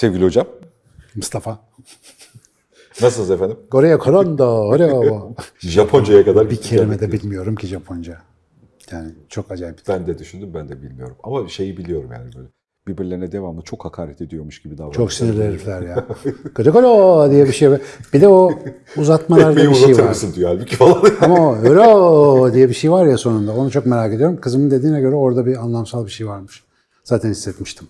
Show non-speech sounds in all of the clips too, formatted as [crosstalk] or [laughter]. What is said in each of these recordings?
Sevgili hocam. Mustafa. Nasılsınız efendim? Korea Koronda, oraya Japonca'ya kadar Bir kelime de bilmiyorum ki Japonca. Yani çok acayip. Ben de düşündüm ben de bilmiyorum. Ama şeyi biliyorum yani böyle. Birbirlerine devamlı çok hakaret ediyormuş gibi davranıyor. Çok sinirli herifler ya. [laughs] Koca kola diye bir şey var. Bir de o uzatmalarda bir şey var. mısın diyor halbuki falan. [laughs] Ama o öyle diye bir şey var ya sonunda. Onu çok merak ediyorum. Kızımın dediğine göre orada bir anlamsal bir şey varmış. Zaten hissetmiştim.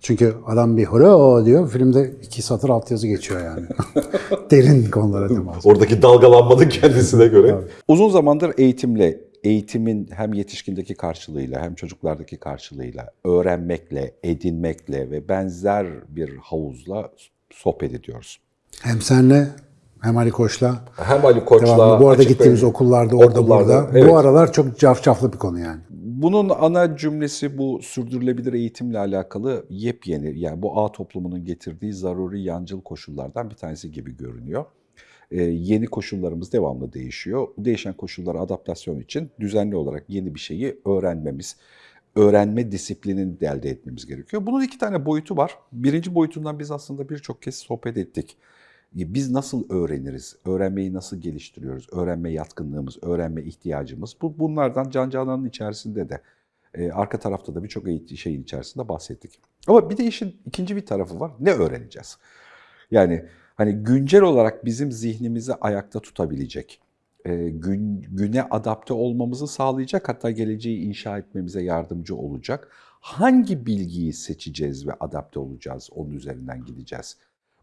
Çünkü adam bir holo diyor. Filmde iki satır altyazı geçiyor yani. [laughs] Derin konulara temas. Oradaki dalgalanmanın kendisine göre. Uzun zamandır eğitimle, eğitimin hem yetişkindeki karşılığıyla hem çocuklardaki karşılığıyla, öğrenmekle, edinmekle ve benzer bir havuzla sohbet ediyoruz. Hem senle hem Ali Koç'la. Hem Ali Koç'la... Devamlı. Bu arada gittiğimiz Bey- okullarda orada okullarda, burada. evet. Bu aralar çok cafcaflı bir konu yani. Bunun ana cümlesi bu sürdürülebilir eğitimle alakalı yepyeni yani bu ağ toplumunun getirdiği zaruri yancıl koşullardan bir tanesi gibi görünüyor. Ee, yeni koşullarımız devamlı değişiyor. Değişen koşullara adaptasyon için düzenli olarak yeni bir şeyi öğrenmemiz, öğrenme disiplinini de elde etmemiz gerekiyor. Bunun iki tane boyutu var. Birinci boyutundan biz aslında birçok kez sohbet ettik. Biz nasıl öğreniriz? Öğrenmeyi nasıl geliştiriyoruz? Öğrenme yatkınlığımız, öğrenme ihtiyacımız. Bu bunlardan Can Canan'ın içerisinde de e, arka tarafta da birçok şeyin içerisinde bahsettik. Ama bir de işin ikinci bir tarafı var. Ne öğreneceğiz? Yani hani güncel olarak bizim zihnimizi ayakta tutabilecek, e, gün, güne adapte olmamızı sağlayacak, hatta geleceği inşa etmemize yardımcı olacak. Hangi bilgiyi seçeceğiz ve adapte olacağız, onun üzerinden gideceğiz.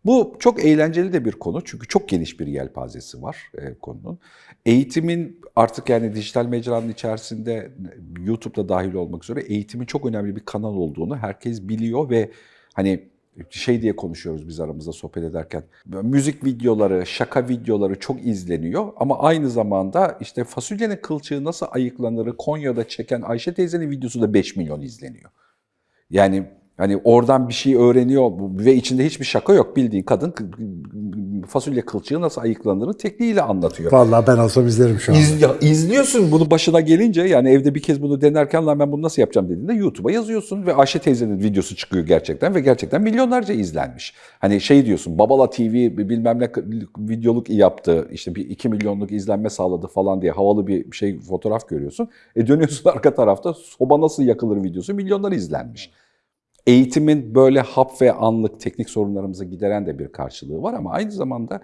Bu çok eğlenceli de bir konu çünkü çok geniş bir yelpazesi var e, konunun. Eğitimin artık yani dijital mecranın içerisinde YouTube'da dahil olmak üzere eğitimin çok önemli bir kanal olduğunu herkes biliyor ve hani şey diye konuşuyoruz biz aramızda sohbet ederken. Müzik videoları, şaka videoları çok izleniyor ama aynı zamanda işte fasulyenin kılçığı nasıl ayıklanırı Konya'da çeken Ayşe teyzenin videosu da 5 milyon izleniyor. Yani hani oradan bir şey öğreniyor ve içinde hiçbir şaka yok. Bildiğin kadın fasulye kılçığı nasıl ayıklanırı tekniğiyle anlatıyor. Vallahi ben olsam izlerim şu an. İz, izliyorsun bunu başına gelince yani evde bir kez bunu denerken lan ben bunu nasıl yapacağım dediğinde YouTube'a yazıyorsun ve Ayşe teyzenin videosu çıkıyor gerçekten ve gerçekten milyonlarca izlenmiş. Hani şey diyorsun Babala TV bilmem ne videoluk yaptı işte bir 2 milyonluk izlenme sağladı falan diye havalı bir şey fotoğraf görüyorsun. E dönüyorsun [laughs] arka tarafta soba nasıl yakılır videosu milyonlar izlenmiş. Eğitimin böyle hap ve anlık teknik sorunlarımızı gideren de bir karşılığı var ama aynı zamanda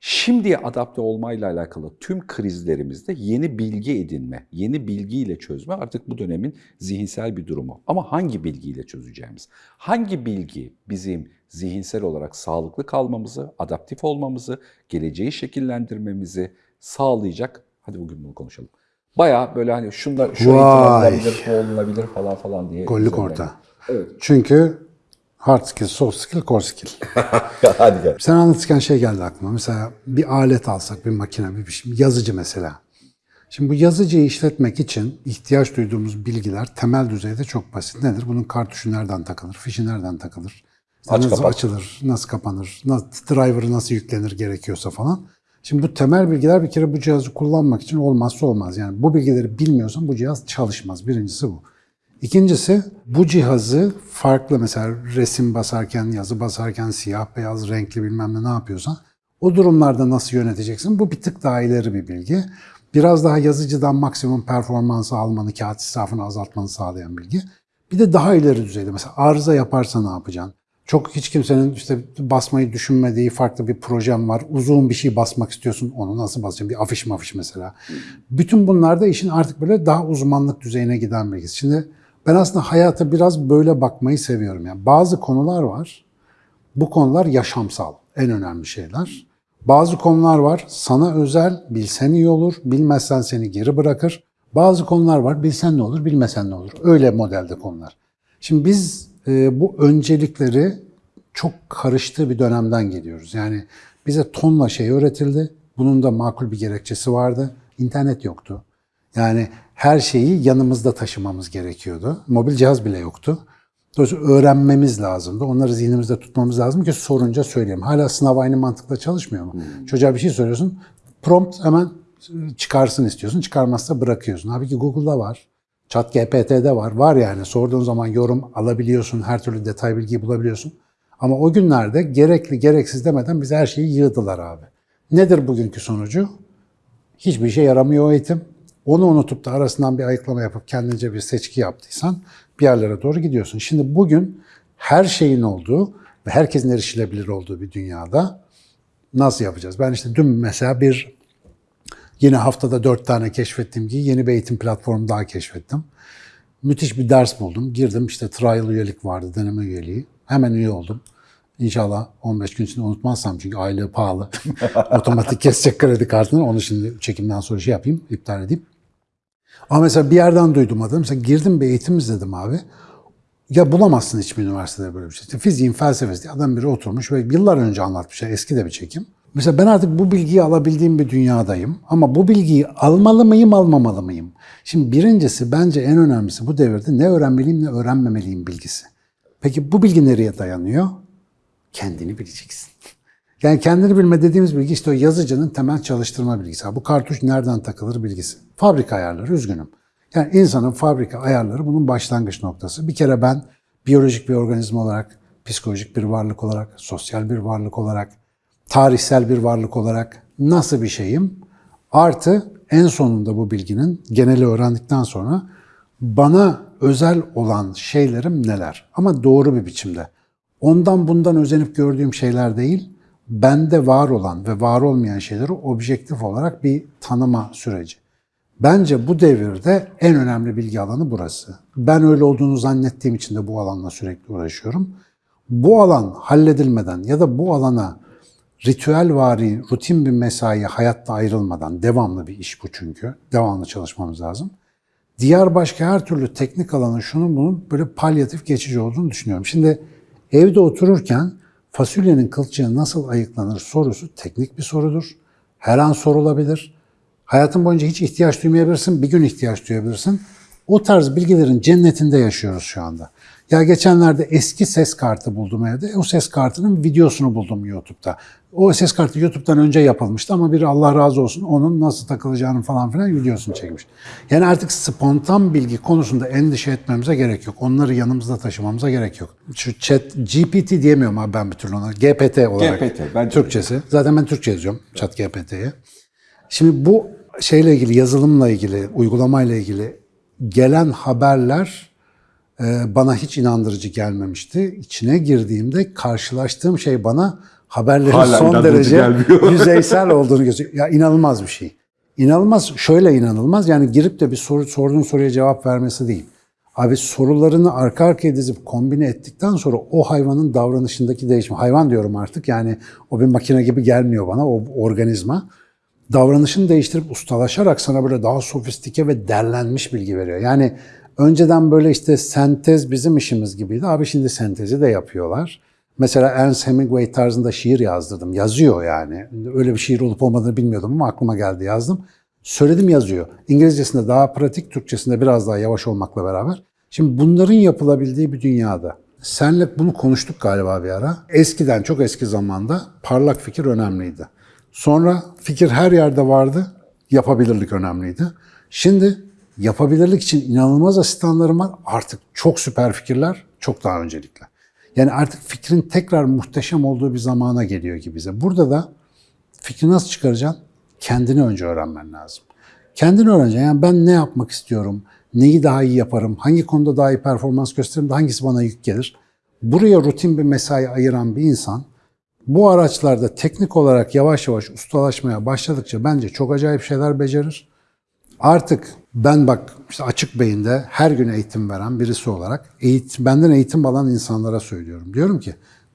şimdiye adapte olmayla alakalı tüm krizlerimizde yeni bilgi edinme, yeni bilgiyle çözme artık bu dönemin zihinsel bir durumu. Ama hangi bilgiyle çözeceğimiz? Hangi bilgi bizim zihinsel olarak sağlıklı kalmamızı, adaptif olmamızı, geleceği şekillendirmemizi sağlayacak? Hadi bugün bunu konuşalım. Bayağı böyle hani şunda şu eğitim alınabilir, olunabilir falan falan diye. Gollük orta. Evet. Çünkü hard skill, soft skill, core skill. [laughs] Hadi gel. Sen anlatırken şey geldi aklıma. Mesela bir alet alsak, bir makine, bir şey, yazıcı mesela. Şimdi bu yazıcıyı işletmek için ihtiyaç duyduğumuz bilgiler temel düzeyde çok basit. Nedir? Bunun kartuşu nereden takılır, fişi nereden takılır, işte Aç nasıl kapat. açılır, nasıl kapanır, nasıl, driver'ı nasıl yüklenir gerekiyorsa falan. Şimdi bu temel bilgiler bir kere bu cihazı kullanmak için olmazsa olmaz. Yani bu bilgileri bilmiyorsan bu cihaz çalışmaz. Birincisi bu. İkincisi bu cihazı farklı mesela resim basarken, yazı basarken, siyah beyaz, renkli bilmem ne ne yapıyorsan o durumlarda nasıl yöneteceksin? Bu bir tık daha ileri bir bilgi. Biraz daha yazıcıdan maksimum performansı almanı, kağıt israfını azaltmanı sağlayan bilgi. Bir de daha ileri düzeyde mesela arıza yaparsa ne yapacaksın? Çok hiç kimsenin işte basmayı düşünmediği farklı bir projem var. Uzun bir şey basmak istiyorsun. Onu nasıl basacaksın? Bir afiş mafiş mesela. Bütün bunlarda işin artık böyle daha uzmanlık düzeyine giden bilgisi. Şimdi ben aslında hayata biraz böyle bakmayı seviyorum. Yani bazı konular var. Bu konular yaşamsal. En önemli şeyler. Bazı konular var. Sana özel, bilsen iyi olur. Bilmezsen seni geri bırakır. Bazı konular var. Bilsen ne olur, bilmesen ne olur. Öyle modelde konular. Şimdi biz e, bu öncelikleri çok karıştığı bir dönemden geliyoruz. Yani bize tonla şey öğretildi. Bunun da makul bir gerekçesi vardı. İnternet yoktu. Yani her şeyi yanımızda taşımamız gerekiyordu. Mobil cihaz bile yoktu. Dolayısıyla öğrenmemiz lazımdı. Onları zihnimizde tutmamız lazım ki sorunca söyleyeyim. Hala sınav aynı mantıkla çalışmıyor mu? Çocuğa bir şey soruyorsun. Prompt hemen çıkarsın istiyorsun. Çıkarmazsa bırakıyorsun. Halbuki Google'da var. Chat GPT'de var. Var yani. Sorduğun zaman yorum alabiliyorsun. Her türlü detay bilgiyi bulabiliyorsun. Ama o günlerde gerekli gereksiz demeden bize her şeyi yığdılar abi. Nedir bugünkü sonucu? Hiçbir işe yaramıyor eğitim. Onu unutup da arasından bir ayıklama yapıp kendince bir seçki yaptıysan bir yerlere doğru gidiyorsun. Şimdi bugün her şeyin olduğu ve herkesin erişilebilir olduğu bir dünyada nasıl yapacağız? Ben işte dün mesela bir yine haftada dört tane keşfettiğim gibi yeni bir eğitim platformu daha keşfettim. Müthiş bir ders buldum. Girdim işte trial üyelik vardı, deneme üyeliği. Hemen üye oldum. İnşallah 15 gün içinde unutmazsam çünkü aylığı pahalı. [laughs] Otomatik kesecek kredi kartını. Onu şimdi çekimden sonra şey yapayım, iptal edeyim. Ama mesela bir yerden duydum adamı. Mesela girdim bir eğitim izledim abi. Ya bulamazsın hiçbir üniversitede böyle bir şey. İşte fiziğin felsefesi diye adam biri oturmuş ve yıllar önce anlatmış. Eski de bir çekim. Mesela ben artık bu bilgiyi alabildiğim bir dünyadayım. Ama bu bilgiyi almalı mıyım, almamalı mıyım? Şimdi birincisi bence en önemlisi bu devirde ne öğrenmeliyim ne öğrenmemeliyim bilgisi. Peki bu bilgi nereye dayanıyor? Kendini bileceksin. Yani kendini bilme dediğimiz bilgi işte o yazıcının temel çalıştırma bilgisi. Bu kartuş nereden takılır bilgisi. Fabrika ayarları üzgünüm. Yani insanın fabrika ayarları bunun başlangıç noktası. Bir kere ben biyolojik bir organizma olarak, psikolojik bir varlık olarak, sosyal bir varlık olarak, tarihsel bir varlık olarak nasıl bir şeyim? Artı en sonunda bu bilginin geneli öğrendikten sonra bana özel olan şeylerim neler? Ama doğru bir biçimde. Ondan bundan özenip gördüğüm şeyler değil, bende var olan ve var olmayan şeyleri objektif olarak bir tanıma süreci. Bence bu devirde en önemli bilgi alanı burası. Ben öyle olduğunu zannettiğim için de bu alanla sürekli uğraşıyorum. Bu alan halledilmeden ya da bu alana ritüel vari, rutin bir mesai hayatta ayrılmadan, devamlı bir iş bu çünkü, devamlı çalışmamız lazım. Diğer başka her türlü teknik alanın şunun bunun böyle palyatif geçici olduğunu düşünüyorum. Şimdi evde otururken fasulyenin kılçığı nasıl ayıklanır sorusu teknik bir sorudur. Her an sorulabilir. Hayatın boyunca hiç ihtiyaç duymayabilirsin, bir gün ihtiyaç duyabilirsin. O tarz bilgilerin cennetinde yaşıyoruz şu anda. Ya geçenlerde eski ses kartı buldum evde. O ses kartının videosunu buldum YouTube'da. O ses kartı YouTube'dan önce yapılmıştı ama biri Allah razı olsun onun nasıl takılacağını falan filan videosunu çekmiş. Yani artık spontan bilgi konusunda endişe etmemize gerek yok. Onları yanımızda taşımamıza gerek yok. Şu chat, GPT diyemiyorum abi ben bir türlü ona. GPT olarak. GPT, de. Türkçesi. Zaten ben Türkçe yazıyorum chat GPT'ye. Şimdi bu şeyle ilgili, yazılımla ilgili, uygulamayla ilgili gelen haberler bana hiç inandırıcı gelmemişti. İçine girdiğimde karşılaştığım şey bana haberlerin Hala son derece gelmiyor. [laughs] yüzeysel olduğunu gösteriyor. Ya inanılmaz bir şey. İnanılmaz, şöyle inanılmaz. Yani girip de bir soru sorduğun soruya cevap vermesi değil. Abi sorularını arka arkaya dizip kombine ettikten sonra o hayvanın davranışındaki değişim, hayvan diyorum artık yani o bir makine gibi gelmiyor bana, o organizma davranışını değiştirip ustalaşarak sana böyle daha sofistike ve derlenmiş bilgi veriyor. Yani önceden böyle işte sentez bizim işimiz gibiydi. Abi şimdi sentezi de yapıyorlar. Mesela Ernest Hemingway tarzında şiir yazdırdım. Yazıyor yani. Öyle bir şiir olup olmadığını bilmiyordum ama aklıma geldi yazdım. Söyledim yazıyor. İngilizcesinde daha pratik, Türkçesinde biraz daha yavaş olmakla beraber. Şimdi bunların yapılabildiği bir dünyada senle bunu konuştuk galiba bir ara. Eskiden, çok eski zamanda parlak fikir önemliydi. Sonra fikir her yerde vardı, yapabilirlik önemliydi. Şimdi yapabilirlik için inanılmaz asistanlarım var. Artık çok süper fikirler, çok daha öncelikli. Yani artık fikrin tekrar muhteşem olduğu bir zamana geliyor gibi bize. Burada da fikri nasıl çıkaracaksın? Kendini önce öğrenmen lazım. Kendini öğreneceksin. Yani ben ne yapmak istiyorum? Neyi daha iyi yaparım? Hangi konuda daha iyi performans gösteririm? Hangisi bana yük gelir? Buraya rutin bir mesai ayıran bir insan bu araçlarda teknik olarak yavaş yavaş ustalaşmaya başladıkça bence çok acayip şeyler becerir. Artık ben bak işte açık beyinde her gün eğitim veren birisi olarak eğitim, benden eğitim alan insanlara söylüyorum. Diyorum ki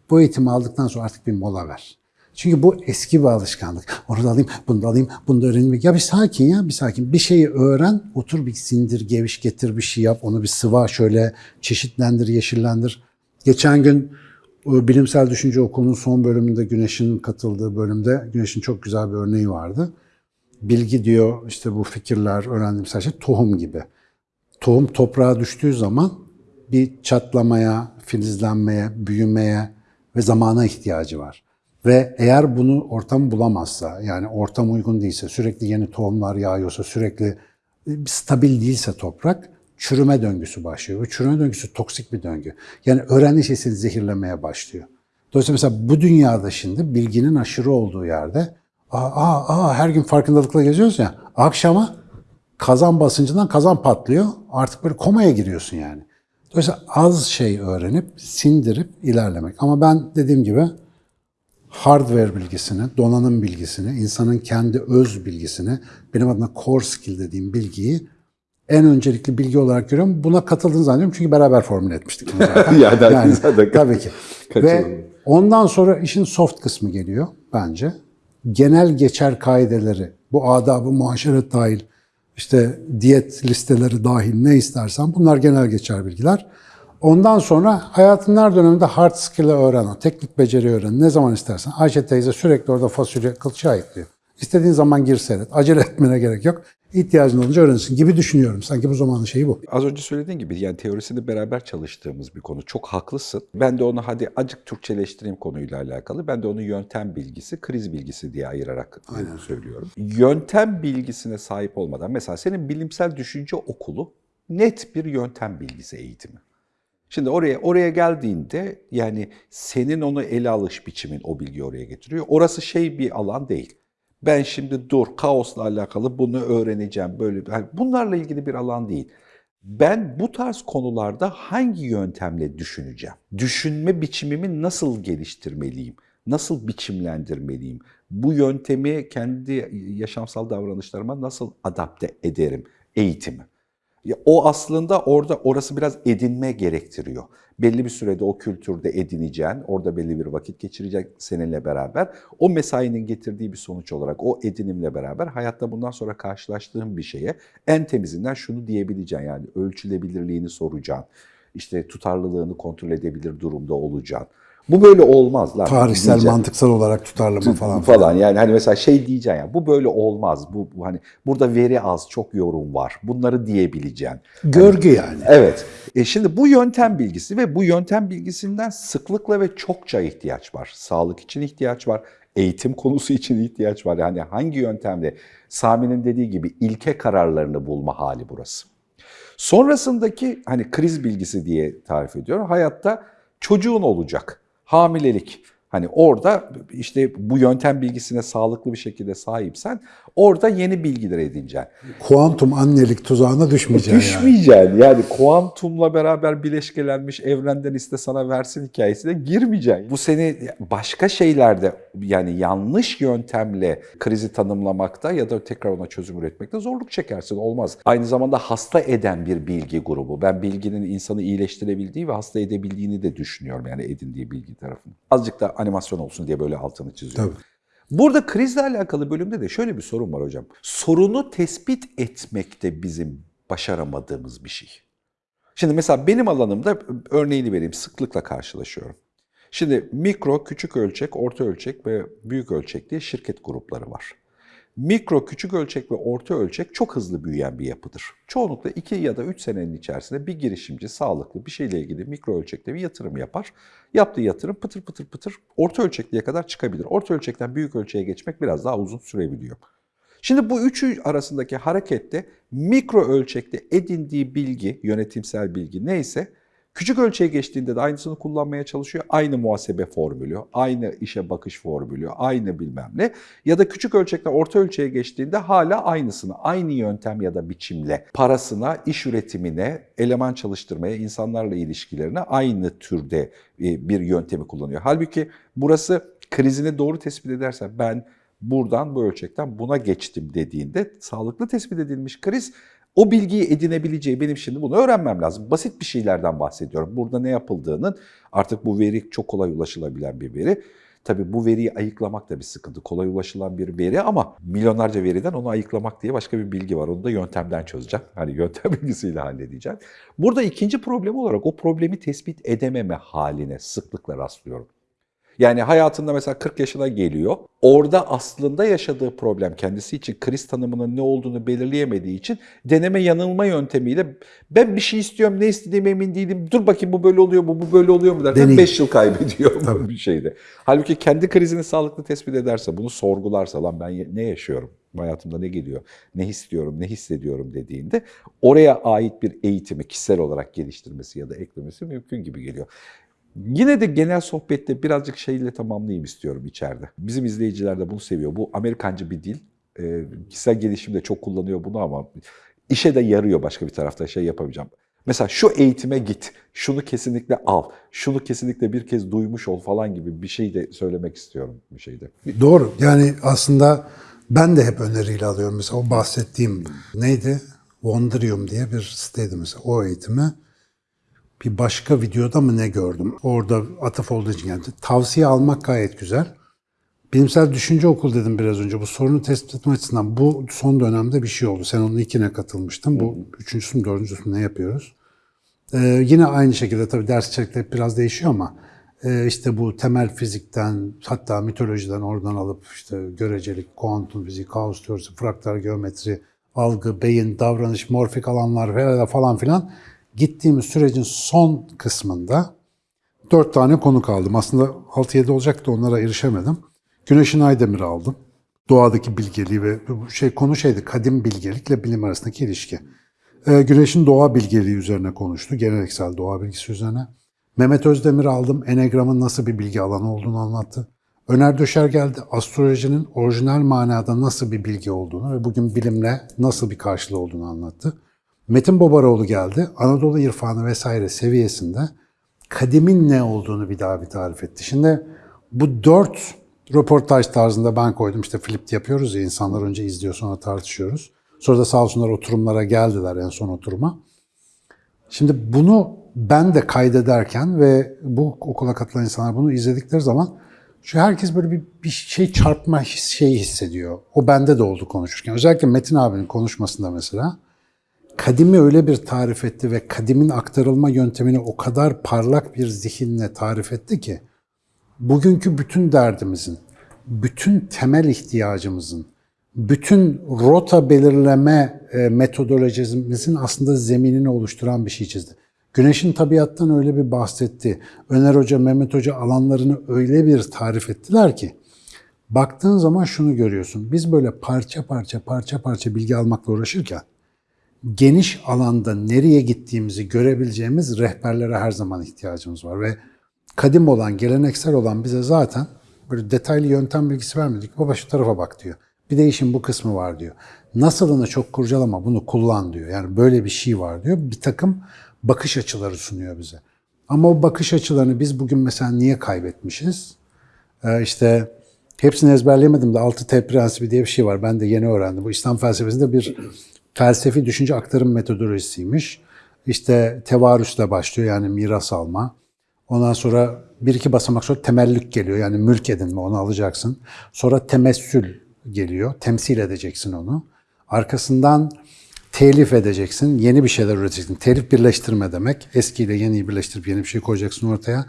bu eğitimi aldıktan sonra artık bir mola ver. Çünkü bu eski bir alışkanlık. Onu da alayım, bunu da alayım, bunu da öğreneyim. Ya bir sakin ya, bir sakin. Bir şeyi öğren, otur bir sindir, geviş getir bir şey yap. Onu bir sıva şöyle çeşitlendir, yeşillendir. Geçen gün o Bilimsel Düşünce Okulu'nun son bölümünde Güneş'in katıldığı bölümde Güneş'in çok güzel bir örneği vardı. Bilgi diyor işte bu fikirler, öğrendiğimiz her şey tohum gibi. Tohum toprağa düştüğü zaman bir çatlamaya, filizlenmeye, büyümeye ve zamana ihtiyacı var. Ve eğer bunu ortam bulamazsa, yani ortam uygun değilse, sürekli yeni tohumlar yağıyorsa, sürekli e, stabil değilse toprak, çürüme döngüsü başlıyor. Ve çürüme döngüsü toksik bir döngü. Yani öğrendiği şey seni zehirlemeye başlıyor. Dolayısıyla mesela bu dünyada şimdi bilginin aşırı olduğu yerde aa, aa, aa, her gün farkındalıkla geziyoruz ya akşama kazan basıncından kazan patlıyor. Artık böyle komaya giriyorsun yani. Dolayısıyla az şey öğrenip sindirip ilerlemek. Ama ben dediğim gibi hardware bilgisini, donanım bilgisini, insanın kendi öz bilgisini, benim adına core skill dediğim bilgiyi en öncelikli bilgi olarak görüyorum. Buna katıldığını zannediyorum çünkü beraber formüle etmiştik bunu zaten. [laughs] Yani zaten tabii ki. kaçırılmıyor. Ve ondan sonra işin soft kısmı geliyor bence. Genel geçer kaideleri, bu adabı muaşeret dahil, işte diyet listeleri dahil ne istersen bunlar genel geçer bilgiler. Ondan sonra hayatın her döneminde hard skill'ı öğren, teknik beceri öğren. Ne zaman istersen. Ayşe teyze sürekli orada fasulye kılçığa ekliyor. İstediğin zaman gir seyret. Acele etmene gerek yok. İhtiyacın olunca öğrenirsin gibi düşünüyorum. Sanki bu zamanın şeyi bu. Az önce söylediğin gibi yani teorisini beraber çalıştığımız bir konu. Çok haklısın. Ben de onu hadi acık Türkçeleştireyim konuyla alakalı. Ben de onu yöntem bilgisi, kriz bilgisi diye ayırarak söylüyorum. Yöntem bilgisine sahip olmadan mesela senin bilimsel düşünce okulu net bir yöntem bilgisi eğitimi. Şimdi oraya oraya geldiğinde yani senin onu ele alış biçimin o bilgiyi oraya getiriyor. Orası şey bir alan değil. Ben şimdi dur kaosla alakalı bunu öğreneceğim böyle yani bunlarla ilgili bir alan değil. Ben bu tarz konularda hangi yöntemle düşüneceğim? Düşünme biçimimi nasıl geliştirmeliyim? Nasıl biçimlendirmeliyim? Bu yöntemi kendi yaşamsal davranışlarıma nasıl adapte ederim? Eğitimi. O aslında orada orası biraz edinme gerektiriyor. Belli bir sürede o kültürde edineceğin, orada belli bir vakit geçirecek seninle beraber. O mesainin getirdiği bir sonuç olarak o edinimle beraber hayatta bundan sonra karşılaştığın bir şeye en temizinden şunu diyebileceksin yani ölçülebilirliğini soracaksın. İşte tutarlılığını kontrol edebilir durumda olacaksın. Bu böyle olmaz lan. Tarihsel, diyeceksin mantıksal olarak tutarlı mı falan. falan. Yani hani mesela şey diyeceksin ya bu böyle olmaz. Bu, bu hani burada veri az, çok yorum var. Bunları diyebileceksin. Görgü yani. Evet. E şimdi bu yöntem bilgisi ve bu yöntem bilgisinden sıklıkla ve çokça ihtiyaç var. Sağlık için ihtiyaç var. Eğitim konusu için ihtiyaç var. Yani hangi yöntemle? Sami'nin dediği gibi ilke kararlarını bulma hali burası. Sonrasındaki hani kriz bilgisi diye tarif ediyorum. Hayatta çocuğun olacak. Hamilelik. Hani orada işte bu yöntem bilgisine sağlıklı bir şekilde sahipsen orada yeni bilgiler edineceksin. Kuantum annelik tuzağına düşmeyeceksin yani. Düşmeyeceksin. Yani kuantumla beraber bileşkelenmiş evrenden iste sana versin hikayesine girmeyeceksin. Bu seni başka şeylerde yani yanlış yöntemle krizi tanımlamakta ya da tekrar ona çözüm üretmekte zorluk çekersin. Olmaz. Aynı zamanda hasta eden bir bilgi grubu. Ben bilginin insanı iyileştirebildiği ve hasta edebildiğini de düşünüyorum. Yani edindiği bilgi tarafını. Azıcık da animasyon olsun diye böyle altını çiziyorum. Tabii. Burada krizle alakalı bölümde de şöyle bir sorun var hocam. Sorunu tespit etmekte bizim başaramadığımız bir şey. Şimdi mesela benim alanımda örneğini vereyim sıklıkla karşılaşıyorum. Şimdi mikro, küçük ölçek, orta ölçek ve büyük ölçek diye şirket grupları var. Mikro, küçük ölçek ve orta ölçek çok hızlı büyüyen bir yapıdır. Çoğunlukla 2 ya da 3 senenin içerisinde bir girişimci sağlıklı bir şeyle ilgili mikro ölçekte bir yatırım yapar. Yaptığı yatırım pıtır pıtır pıtır orta ölçekliğe kadar çıkabilir. Orta ölçekten büyük ölçeğe geçmek biraz daha uzun sürebiliyor. Şimdi bu üçü arasındaki harekette mikro ölçekte edindiği bilgi, yönetimsel bilgi neyse Küçük ölçeğe geçtiğinde de aynısını kullanmaya çalışıyor. Aynı muhasebe formülü, aynı işe bakış formülü, aynı bilmem ne. Ya da küçük ölçekten orta ölçeğe geçtiğinde hala aynısını, aynı yöntem ya da biçimle parasına, iş üretimine, eleman çalıştırmaya, insanlarla ilişkilerine aynı türde e, bir yöntemi kullanıyor. Halbuki burası krizini doğru tespit ederse ben buradan bu ölçekten buna geçtim dediğinde sağlıklı tespit edilmiş kriz o bilgiyi edinebileceği benim şimdi bunu öğrenmem lazım. Basit bir şeylerden bahsediyorum. Burada ne yapıldığının artık bu veri çok kolay ulaşılabilen bir veri. Tabii bu veriyi ayıklamak da bir sıkıntı. Kolay ulaşılan bir veri ama milyonlarca veriden onu ayıklamak diye başka bir bilgi var. Onu da yöntemden çözeceğim. [laughs] Hani yöntem bilgisiyle halledeceğim. Burada ikinci problem olarak o problemi tespit edememe haline sıklıkla rastlıyorum. Yani hayatında mesela 40 yaşına geliyor. Orada aslında yaşadığı problem kendisi için kriz tanımının ne olduğunu belirleyemediği için deneme yanılma yöntemiyle ben bir şey istiyorum ne istediğime emin değilim. Dur bakayım bu böyle oluyor mu bu böyle oluyor mu derken Deneyim. 5 yıl kaybediyor bir [laughs] şeyde. Halbuki kendi krizini sağlıklı tespit ederse bunu sorgularsa lan ben ne yaşıyorum? Hayatımda ne geliyor, ne istiyorum, ne hissediyorum dediğinde oraya ait bir eğitimi kişisel olarak geliştirmesi ya da eklemesi mümkün gibi geliyor. Yine de genel sohbette birazcık şeyle tamamlayayım istiyorum içeride. Bizim izleyiciler de bunu seviyor. Bu Amerikancı bir dil. Ee, kişisel gelişimde çok kullanıyor bunu ama işe de yarıyor başka bir tarafta şey yapamayacağım. Mesela şu eğitime git, şunu kesinlikle al, şunu kesinlikle bir kez duymuş ol falan gibi bir şey de söylemek istiyorum bir şeyde. Doğru. Yani aslında ben de hep öneriyle alıyorum. Mesela o bahsettiğim neydi? Wonderium diye bir siteydi mesela. O eğitimi bir başka videoda mı ne gördüm? Orada atıf olduğu için geldi. Tavsiye almak gayet güzel. Bilimsel düşünce okul dedim biraz önce. Bu sorunu tespit etme açısından bu son dönemde bir şey oldu. Sen onun ilkine katılmıştın. Bu üçüncüsü mü dördüncüsü mü ne yapıyoruz? Ee, yine aynı şekilde tabii ders içerikleri biraz değişiyor ama e, işte bu temel fizikten hatta mitolojiden oradan alıp işte görecelik, kuantum fiziği, kaos teorisi, fraktal geometri, algı, beyin, davranış, morfik alanlar falan filan gittiğimiz sürecin son kısmında dört tane konu kaldım. Aslında 6-7 olacaktı onlara erişemedim. Güneşin Aydemir'i aldım. Doğadaki bilgeliği ve şey konu şeydi kadim bilgelikle bilim arasındaki ilişki. Ee, Güneş'in doğa bilgeliği üzerine konuştu. Geleneksel doğa bilgisi üzerine. Mehmet Özdemir aldım. Enegram'ın nasıl bir bilgi alanı olduğunu anlattı. Öner Döşer geldi. Astrolojinin orijinal manada nasıl bir bilgi olduğunu ve bugün bilimle nasıl bir karşılığı olduğunu anlattı. Metin Bobaroğlu geldi. Anadolu irfanı vesaire seviyesinde kadimin ne olduğunu bir daha bir tarif etti. Şimdi bu dört röportaj tarzında ben koydum. İşte flip yapıyoruz ya insanlar önce izliyor sonra tartışıyoruz. Sonra da sağ olsunlar oturumlara geldiler en son oturuma. Şimdi bunu ben de kaydederken ve bu okula katılan insanlar bunu izledikleri zaman şu herkes böyle bir, bir şey çarpma şeyi hissediyor. O bende de oldu konuşurken. Özellikle Metin abinin konuşmasında mesela kadimi öyle bir tarif etti ve kadimin aktarılma yöntemini o kadar parlak bir zihinle tarif etti ki bugünkü bütün derdimizin, bütün temel ihtiyacımızın, bütün rota belirleme e, metodolojimizin aslında zeminini oluşturan bir şey çizdi. Güneşin tabiattan öyle bir bahsetti. Öner Hoca, Mehmet Hoca alanlarını öyle bir tarif ettiler ki baktığın zaman şunu görüyorsun. Biz böyle parça parça parça parça bilgi almakla uğraşırken geniş alanda nereye gittiğimizi görebileceğimiz rehberlere her zaman ihtiyacımız var ve kadim olan, geleneksel olan bize zaten böyle detaylı yöntem bilgisi vermedik. Baba şu tarafa bak diyor. Bir de işin bu kısmı var diyor. Nasılını çok kurcalama, bunu kullan diyor. Yani böyle bir şey var diyor. Bir takım bakış açıları sunuyor bize. Ama o bakış açılarını biz bugün mesela niye kaybetmişiz? Ee, işte hepsini ezberleyemedim de 6T prensibi diye bir şey var. Ben de yeni öğrendim. Bu İslam felsefesinde bir felsefi düşünce aktarım metodolojisiymiş. İşte tevarüsle başlıyor yani miras alma. Ondan sonra bir iki basamak sonra temellük geliyor yani mülk edinme onu alacaksın. Sonra temessül geliyor, temsil edeceksin onu. Arkasından telif edeceksin, yeni bir şeyler üreteceksin. Telif birleştirme demek. Eskiyle yeniyi birleştirip yeni bir şey koyacaksın ortaya.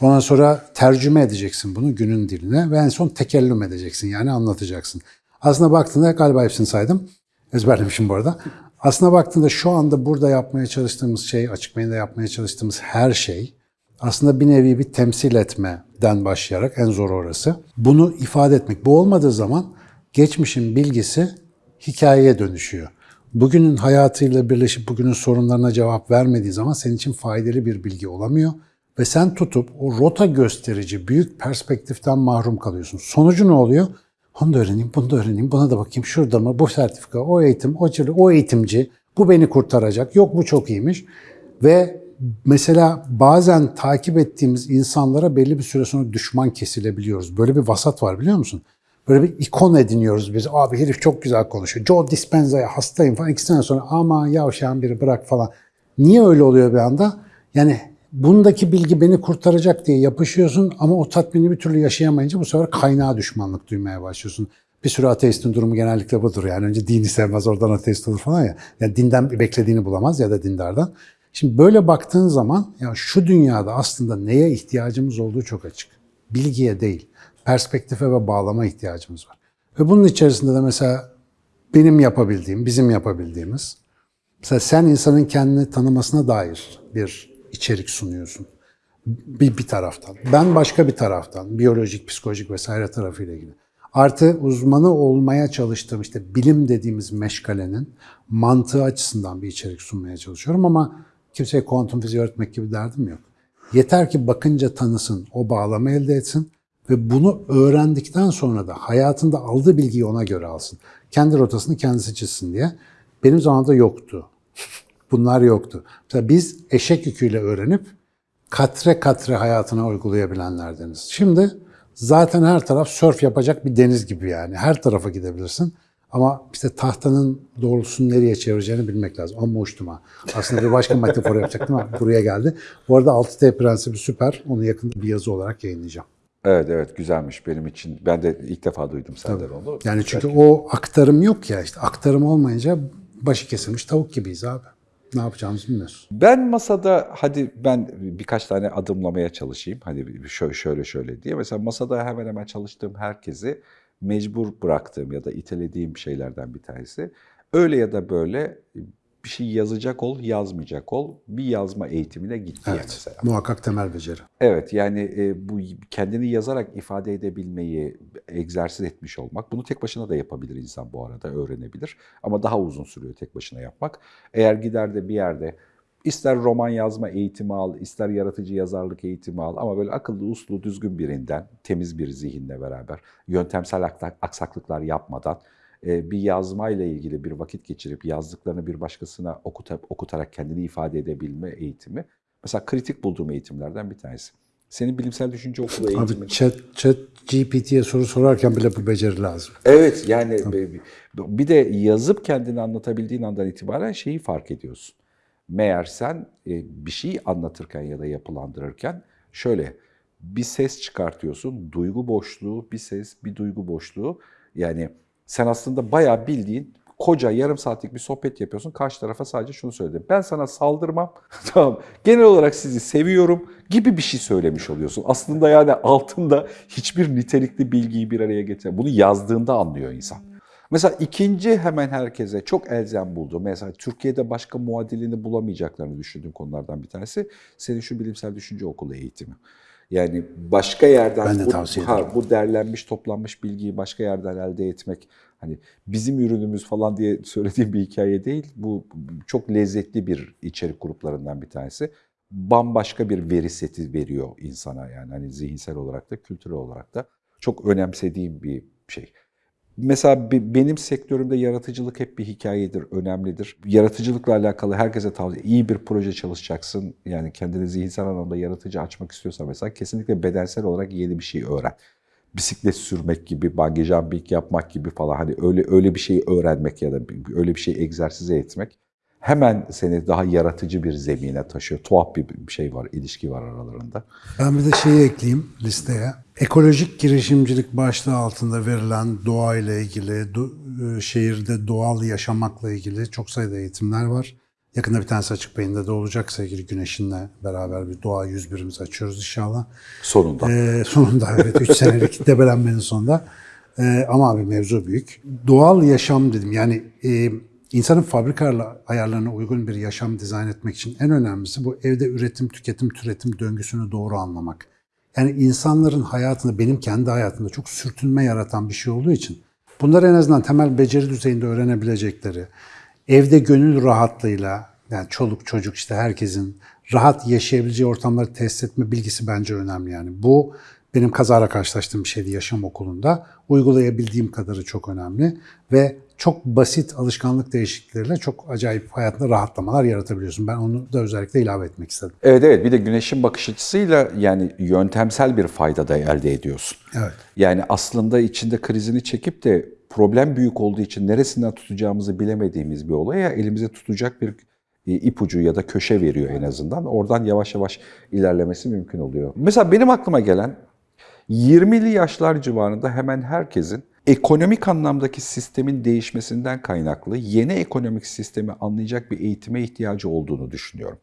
Ondan sonra tercüme edeceksin bunu günün diline ve en son tekellüm edeceksin yani anlatacaksın. Aslında baktığında galiba hepsini saydım. Ezberlemişim bu arada. Aslına baktığında şu anda burada yapmaya çalıştığımız şey, açık beyinde yapmaya çalıştığımız her şey aslında bir nevi bir temsil etmeden başlayarak en zor orası. Bunu ifade etmek. Bu olmadığı zaman geçmişin bilgisi hikayeye dönüşüyor. Bugünün hayatıyla birleşip bugünün sorunlarına cevap vermediği zaman senin için faydalı bir bilgi olamıyor. Ve sen tutup o rota gösterici büyük perspektiften mahrum kalıyorsun. Sonucu ne oluyor? Onu da öğreneyim, bunu da öğreneyim, buna da bakayım. Şurada mı? Bu sertifika, o eğitim, o, o eğitimci. Bu beni kurtaracak. Yok bu çok iyiymiş. Ve mesela bazen takip ettiğimiz insanlara belli bir süre sonra düşman kesilebiliyoruz. Böyle bir vasat var biliyor musun? Böyle bir ikon ediniyoruz biz. Abi herif çok güzel konuşuyor. Joe Dispenza'ya hastayım falan. İki sene sonra ama yavşağın biri bırak falan. Niye öyle oluyor bir anda? Yani bundaki bilgi beni kurtaracak diye yapışıyorsun ama o tatmini bir türlü yaşayamayınca bu sefer kaynağa düşmanlık duymaya başlıyorsun. Bir sürü ateistin durumu genellikle budur. Yani önce dini sevmez oradan ateist olur falan ya. Yani dinden beklediğini bulamaz ya da dindardan. Şimdi böyle baktığın zaman ya şu dünyada aslında neye ihtiyacımız olduğu çok açık. Bilgiye değil, perspektife ve bağlama ihtiyacımız var. Ve bunun içerisinde de mesela benim yapabildiğim, bizim yapabildiğimiz, mesela sen insanın kendini tanımasına dair bir içerik sunuyorsun. Bir, bir taraftan. Ben başka bir taraftan, biyolojik, psikolojik vesaire tarafıyla ilgili. Artı uzmanı olmaya çalıştığım işte bilim dediğimiz meşgalenin mantığı açısından bir içerik sunmaya çalışıyorum ama kimseye kuantum fiziği öğretmek gibi derdim yok. Yeter ki bakınca tanısın, o bağlama elde etsin ve bunu öğrendikten sonra da hayatında aldığı bilgiyi ona göre alsın. Kendi rotasını kendisi çizsin diye. Benim zamanımda yoktu. Bunlar yoktu. Mesela biz eşek yüküyle öğrenip katre katre hayatına uygulayabilenlerdeniz. Şimdi zaten her taraf sörf yapacak bir deniz gibi yani. Her tarafa gidebilirsin. Ama işte tahtanın doğrultusunu nereye çevireceğini bilmek lazım. Ama uçtum ha. Aslında bir başka metafor yapacaktım ama buraya geldi. Bu arada 6T prensibi süper. Onu yakında bir yazı olarak yayınlayacağım. Evet evet güzelmiş benim için. Ben de ilk defa duydum senden onu. Yani çünkü o aktarım yok ya işte aktarım olmayınca başı kesilmiş tavuk gibiyiz abi. Ne yapacağımızı bilmiyoruz. Ben masada hadi ben birkaç tane adımlamaya çalışayım. Hani şöyle şöyle şöyle diye. Mesela masada hemen hemen çalıştığım herkesi mecbur bıraktığım ya da itelediğim şeylerden bir tanesi. Öyle ya da böyle bir şey yazacak ol, yazmayacak ol. Bir yazma eğitimine git Evet. mesela. Muhakkak temel beceri. Evet yani e, bu kendini yazarak ifade edebilmeyi egzersiz etmiş olmak. Bunu tek başına da yapabilir insan bu arada öğrenebilir. Ama daha uzun sürüyor tek başına yapmak. Eğer gider de bir yerde ister roman yazma eğitimi al, ister yaratıcı yazarlık eğitimi al ama böyle akıllı, uslu, düzgün birinden, temiz bir zihinle beraber, yöntemsel aksak- aksaklıklar yapmadan bir yazmayla ilgili bir vakit geçirip yazdıklarını bir başkasına okuta, okutarak kendini ifade edebilme eğitimi Mesela kritik bulduğum eğitimlerden bir tanesi. Senin bilimsel düşünce okulu eğitimin. Abi chat, chat GPT'ye soru sorarken bile bu beceri lazım. Evet yani bir- bir de yazıp kendini anlatabildiğin andan itibaren şeyi fark ediyorsun. Meğer sen e, bir şey anlatırken ya da yapılandırırken şöyle bir ses çıkartıyorsun. Duygu boşluğu, bir ses, bir duygu boşluğu. Yani sen aslında bayağı bildiğin koca yarım saatlik bir sohbet yapıyorsun. Karşı tarafa sadece şunu söyledim. Ben sana saldırmam. [laughs] tamam. Genel olarak sizi seviyorum gibi bir şey söylemiş oluyorsun. Aslında yani altında hiçbir nitelikli bilgiyi bir araya getir. Bunu yazdığında anlıyor insan. Mesela ikinci hemen herkese çok elzem buldu. Mesela Türkiye'de başka muadilini bulamayacaklarını düşündüğüm konulardan bir tanesi senin şu bilimsel düşünce okulu eğitimi. Yani başka yerden Ben de bu, tavsiye ha, ederim. bu derlenmiş, toplanmış bilgiyi başka yerden elde etmek hani bizim ürünümüz falan diye [laughs] söylediğim bir hikaye değil. Bu çok lezzetli bir içerik gruplarından bir tanesi. Bambaşka bir veri seti veriyor insana yani hani zihinsel olarak da kültürel olarak da çok önemsediğim bir şey. Mesela be- benim sektörümde yaratıcılık hep bir hikayedir, önemlidir. Yaratıcılıkla alakalı herkese tavsiye, iyi bir proje çalışacaksın. Yani kendini zihinsel anlamda yaratıcı açmak istiyorsan mesela kesinlikle bedensel olarak yeni bir şey öğren. Bisiklet sürmek gibi, bungee jumping yapmak gibi falan hani öyle öyle bir şeyi öğrenmek ya da öyle bir şeyi egzersize etmek hemen seni daha yaratıcı bir zemine taşıyor. Tuhaf bir şey var, ilişki var aralarında. Ben bir de şeyi ekleyeyim listeye. Ekolojik girişimcilik başlığı altında verilen doğa ile ilgili, do- e, şehirde doğal yaşamakla ilgili çok sayıda eğitimler var. Yakında bir tanesi açık beyinde de olacak sevgili Güneş'inle beraber bir doğa 101'imizi açıyoruz inşallah. Sonunda. Ee, sonunda evet 3 senelik [laughs] debelenmenin sonunda. Ee, ama abi mevzu büyük. Doğal yaşam dedim yani e, insanın fabrikalarla ayarlarına uygun bir yaşam dizayn etmek için en önemlisi bu evde üretim, tüketim, türetim döngüsünü doğru anlamak. Yani insanların hayatında, benim kendi hayatımda çok sürtünme yaratan bir şey olduğu için bunları en azından temel beceri düzeyinde öğrenebilecekleri, evde gönül rahatlığıyla yani çoluk çocuk işte herkesin rahat yaşayabileceği ortamları test etme bilgisi bence önemli yani. Bu benim kazara karşılaştığım bir şeydi yaşam okulunda. Uygulayabildiğim kadarı çok önemli ve çok basit alışkanlık değişiklikleriyle çok acayip hayatında rahatlamalar yaratabiliyorsun. Ben onu da özellikle ilave etmek istedim. Evet evet bir de güneşin bakış açısıyla yani yöntemsel bir fayda da elde ediyorsun. Evet. Yani aslında içinde krizini çekip de problem büyük olduğu için neresinden tutacağımızı bilemediğimiz bir olaya elimize tutacak bir e, ipucu ya da köşe veriyor en azından. Oradan yavaş yavaş ilerlemesi mümkün oluyor. Mesela benim aklıma gelen 20'li yaşlar civarında hemen herkesin ekonomik anlamdaki sistemin değişmesinden kaynaklı yeni ekonomik sistemi anlayacak bir eğitime ihtiyacı olduğunu düşünüyorum.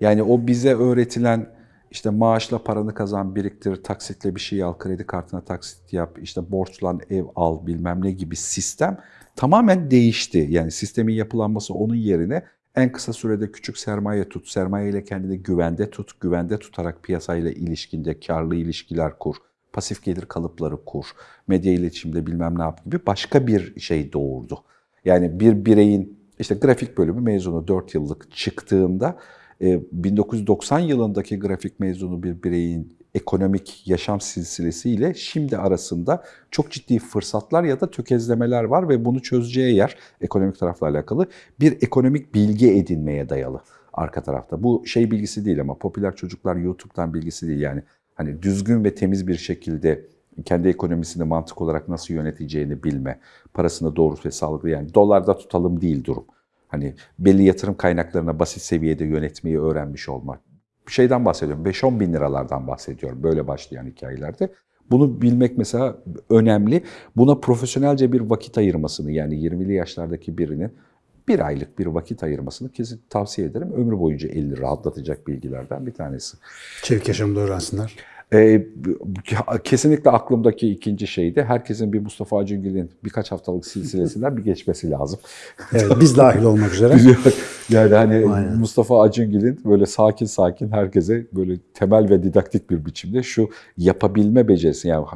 Yani o bize öğretilen işte maaşla paranı kazan, biriktir, taksitle bir şey al, kredi kartına taksit yap, işte borçlan ev al bilmem ne gibi sistem tamamen değişti. Yani sistemin yapılanması onun yerine en kısa sürede küçük sermaye tut, sermayeyle kendini güvende tut, güvende tutarak piyasayla ilişkinde karlı ilişkiler kur, pasif gelir kalıpları kur, medya iletişimde bilmem ne yap gibi başka bir şey doğurdu. Yani bir bireyin işte grafik bölümü mezunu 4 yıllık çıktığında e, 1990 yılındaki grafik mezunu bir bireyin ekonomik yaşam silsilesiyle şimdi arasında çok ciddi fırsatlar ya da tökezlemeler var ve bunu çözeceği yer ekonomik tarafla alakalı bir ekonomik bilgi edinmeye dayalı arka tarafta. Bu şey bilgisi değil ama popüler çocuklar YouTube'dan bilgisi değil yani hani düzgün ve temiz bir şekilde kendi ekonomisini mantık olarak nasıl yöneteceğini bilme, parasını doğru ve sağlıklı yani dolarda tutalım değil durum. Hani belli yatırım kaynaklarına basit seviyede yönetmeyi öğrenmiş olmak. Bir şeyden bahsediyorum. 5-10 bin liralardan bahsediyorum böyle başlayan hikayelerde. Bunu bilmek mesela önemli. Buna profesyonelce bir vakit ayırmasını yani 20'li yaşlardaki birinin bir aylık bir vakit ayırmasını kesin tavsiye ederim. Ömrü boyunca elini rahatlatacak bilgilerden bir tanesi. Çevik yaşamda öğrensinler. Ee, kesinlikle aklımdaki ikinci şey de herkesin bir Mustafa Acungil'in birkaç haftalık silsilesinden bir geçmesi lazım. [laughs] Evet, biz dahil olmak üzere. [laughs] yani hani Aynen. Mustafa Acungil'in böyle sakin sakin herkese böyle temel ve didaktik bir biçimde şu yapabilme becerisi yani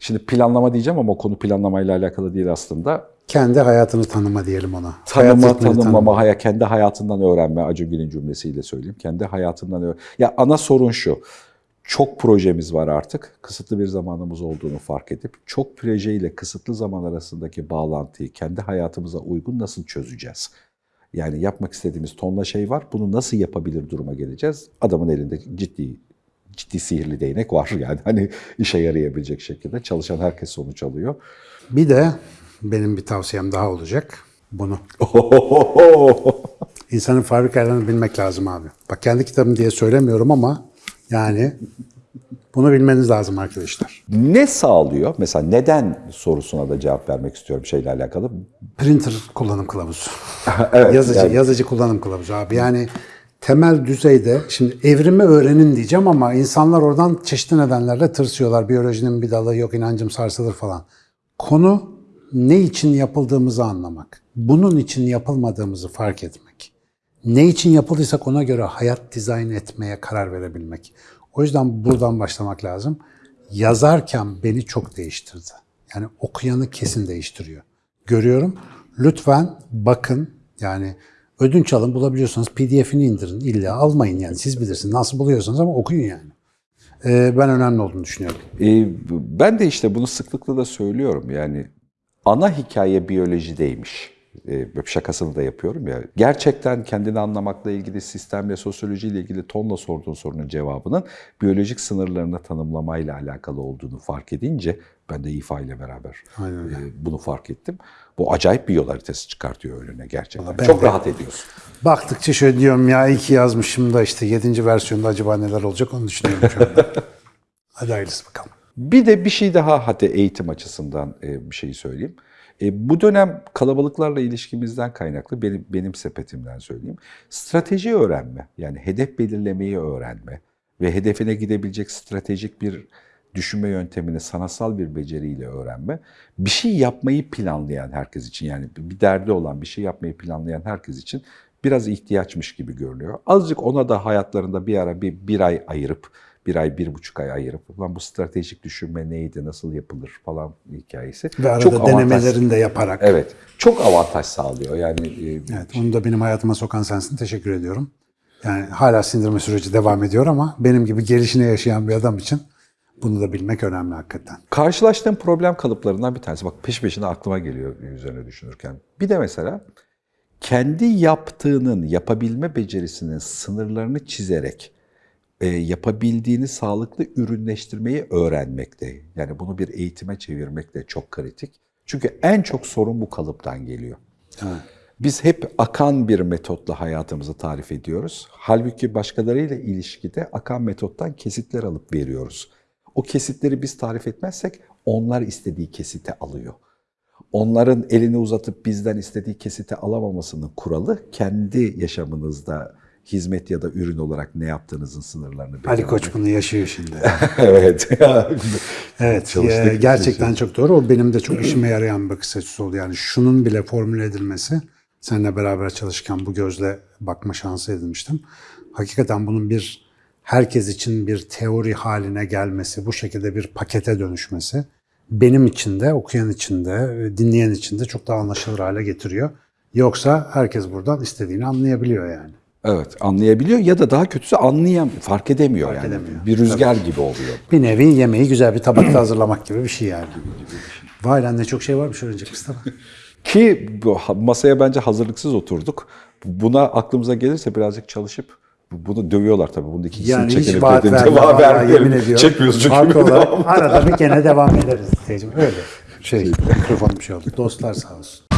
şimdi planlama diyeceğim ama konu planlamayla alakalı değil aslında. Kendi hayatını tanıma diyelim ona. Tanıma, Hayat tanımlama, haya, kendi hayatından öğrenme Acungil'in cümlesiyle söyleyeyim. Kendi hayatından öğren. Ya ana sorun şu. Çok projemiz var artık. Kısıtlı bir zamanımız olduğunu fark edip çok projeyle kısıtlı zaman arasındaki bağlantıyı kendi hayatımıza uygun nasıl çözeceğiz? Yani yapmak istediğimiz tonla şey var. Bunu nasıl yapabilir duruma geleceğiz? Adamın elinde ciddi ciddi sihirli değnek var [laughs] yani hani işe yarayabilecek şekilde çalışan herkes sonuç alıyor. Bir de benim bir tavsiyem daha olacak. Bunu. [laughs] İnsanın fabrikalarını bilmek lazım abi. Bak kendi kitabım diye söylemiyorum ama yani bunu bilmeniz lazım arkadaşlar. ne sağlıyor? Mesela neden sorusuna da cevap vermek istiyorum şeyle alakalı. Printer kullanım kılavuzu. [laughs] evet, yazıcı, yani- yazıcı kullanım kılavuzu abi. Yani temel düzeyde şimdi evrimi öğrenin diyeceğim ama insanlar oradan çeşitli nedenlerle tırsıyorlar. Biyolojinin bir dalı yok inancım sarsılır falan. Konu ne için yapıldığımızı anlamak. Bunun için yapılmadığımızı fark etmek. Ne için yapıldıysak ona göre hayat dizayn etmeye karar verebilmek. O yüzden buradan başlamak lazım. Yazarken beni çok değiştirdi. Yani okuyanı kesin değiştiriyor. Görüyorum. Lütfen bakın. Yani ödünç alın bulabiliyorsanız pdf'ini indirin. İlla almayın yani siz bilirsiniz. Nasıl buluyorsanız ama okuyun yani. Ee, ben önemli olduğunu düşünüyorum. Ee, ben de işte bunu sıklıkla da söylüyorum. Yani ana hikaye biyolojideymiş. Ee, şakasını da yapıyorum ya. Gerçekten kendini anlamakla ilgili, sistemle, sosyolojiyle ilgili tonla sorduğun sorunun cevabının biyolojik sınırlarını tanımlamayla alakalı olduğunu fark edince ben de İFA ile beraber e, bunu fark ettim. Bu acayip bir yol haritası çıkartıyor önüne gerçekten. ben Çok de- rahat ediyorsun. Baktıkça şöyle diyorum ya iyi ki yazmışım da işte 7. versiyonda acaba neler olacak onu düşünüyorum şu anda. [laughs] Hadi hayırlısı bakalım. Bir de bir şey daha hadi eğitim açısından e, bir şey söyleyeyim. E, bu dönem kalabalıklarla ilişkimizden kaynaklı benim, benim sepetimden söyleyeyim. Strateji öğrenme yani hedef belirlemeyi öğrenme ve hedefine gidebilecek stratejik bir düşünme yöntemini sanatsal bir beceriyle öğrenme. Bir şey yapmayı planlayan herkes için yani bir derdi olan bir şey yapmayı planlayan herkes için biraz ihtiyaçmış gibi görünüyor. Azıcık ona da hayatlarında bir ara bir, bir ay ayırıp bir ay, bir buçuk ay ayırıp ulan bu stratejik düşünme neydi, nasıl yapılır falan hikayesi. Ve arada Çok avantaj- denemelerini de yaparak. Evet, çok avantaj sağlıyor. Yani e, Evet, onu da benim hayatıma sokan sensin. Teşekkür ediyorum. Yani hala sindirme süreci devam ediyor ama benim gibi gelişine yaşayan bir adam için bunu da bilmek önemli hakikaten. karşılaştığım problem kalıplarından bir tanesi. Bak peş peşine aklıma geliyor üzerine düşünürken. Bir de mesela kendi yaptığının, yapabilme becerisinin sınırlarını çizerek e, yapabildiğini sağlıklı ürünleştirmeyi öğrenmekte. Yani bunu bir eğitime çevirmek de çok kritik. Çünkü en çok sorun bu kalıptan geliyor. Biz hep akan bir metotla hayatımızı tarif ediyoruz. Halbuki başkalarıyla ilişkide akan metottan kesitler alıp veriyoruz. O kesitleri biz tarif etmezsek onlar istediği kesite alıyor. Onların elini uzatıp bizden istediği kesite alamamasının kuralı kendi yaşamınızda hizmet ya da ürün olarak ne yaptığınızın sınırlarını Ali belirlemek. Koç bunu yaşıyor şimdi. [laughs] evet. [laughs] Evet, Çalıştık. e, gerçekten çok doğru. O benim de çok işime yarayan bir bakış açısı oldu. Yani şunun bile formüle edilmesi, seninle beraber çalışırken bu gözle bakma şansı edinmiştim. Hakikaten bunun bir herkes için bir teori haline gelmesi, bu şekilde bir pakete dönüşmesi benim için de, okuyan için de, dinleyen için de çok daha anlaşılır hale getiriyor. Yoksa herkes buradan istediğini anlayabiliyor yani. Evet anlayabiliyor ya da daha kötüsü anlayam fark edemiyor yani. edemiyor. Bir rüzgar gibi oluyor. Bir nevi yemeği güzel bir tabakta hazırlamak gibi bir şey yani. Vay lan ne çok şey varmış öğrenecek Mustafa. [laughs] Ki masaya bence hazırlıksız oturduk. Buna aklımıza gelirse birazcık çalışıp bunu dövüyorlar tabii. Bunun ikisini Yani hiç çekelim vaat dedim. verme. Vallahi vermeyelim. Çekmiyoruz çünkü. Farklı olarak [laughs] arada bir gene devam ederiz. Öyle. Şey, mikrofon bir şey oldu. Dostlar sağ olsun.